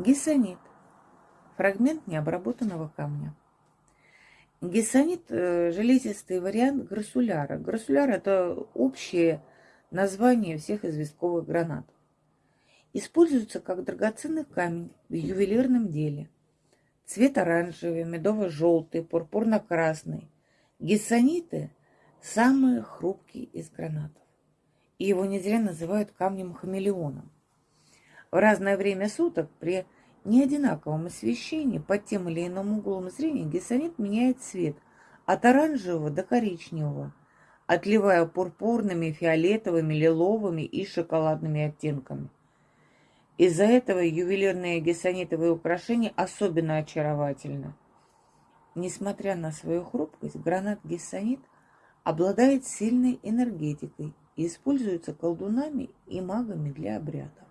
Гессонит. Фрагмент необработанного камня. Гессонит э, – железистый вариант грассуляра. Грассуляр – это общее название всех известковых гранат. Используется как драгоценный камень в ювелирном деле. Цвет оранжевый, медово-желтый, пурпурно-красный. Гессониты – самые хрупкие из гранатов. И его не зря называют камнем-хамелеоном. В разное время суток при неодинаковом освещении под тем или иным углом зрения гессонит меняет цвет от оранжевого до коричневого, отливая пурпурными, фиолетовыми, лиловыми и шоколадными оттенками. Из-за этого ювелирные гессонитовые украшения особенно очаровательны. Несмотря на свою хрупкость, гранат гессонит обладает сильной энергетикой и используется колдунами и магами для обрядов.